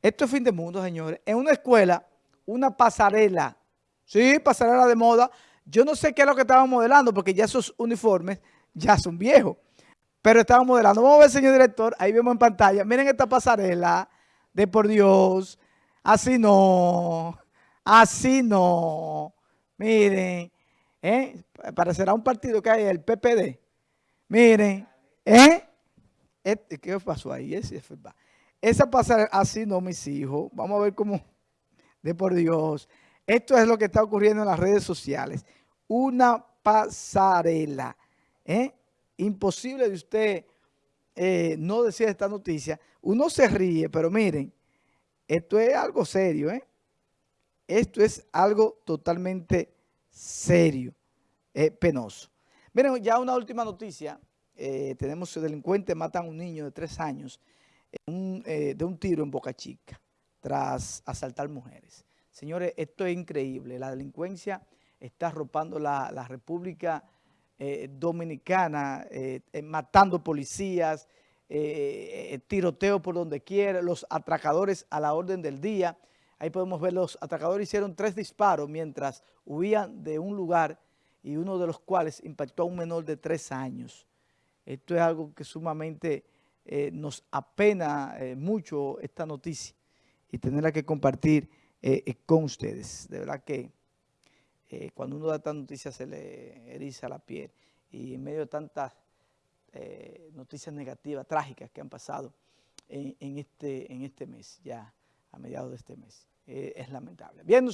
Esto es fin de mundo, señores. En una escuela, una pasarela, sí, pasarela de moda. Yo no sé qué es lo que estaban modelando, porque ya esos uniformes ya son viejos. Pero estaban modelando. Vamos a ver, señor director, ahí vemos en pantalla. Miren esta pasarela de por Dios. Así no, así no. Miren, ¿eh? parecerá un partido que hay, el PPD. Miren, ¿eh? Este, ¿Qué pasó ahí? Ese esa pasarela, así no, mis hijos. Vamos a ver cómo, de por Dios. Esto es lo que está ocurriendo en las redes sociales. Una pasarela. ¿eh? Imposible de usted eh, no decir esta noticia. Uno se ríe, pero miren, esto es algo serio. ¿eh? Esto es algo totalmente serio, penoso. Miren, ya una última noticia. tenemos delincuentes matan a un niño de tres años eh, de un tiro en Boca Chica tras asaltar mujeres. Señores, esto es increíble. La delincuencia está arropando la, República eh, Dominicana, eh, matando policías, tiroteo por donde quiera, los atracadores a la orden del día. Ahí podemos ver, los atracadores hicieron tres disparos mientras huían de un lugar y uno de los cuales impactó a un menor de tres años. Esto es algo que sumamente eh, nos apena eh, mucho esta noticia y tenerla que compartir eh, con ustedes. De verdad que cuando uno da esta noticia se le eriza la piel y en medio de tantas noticias negativas, trágicas que han pasado en, este, en este mes, ya a mediados de este mes, es lamentable. Bien,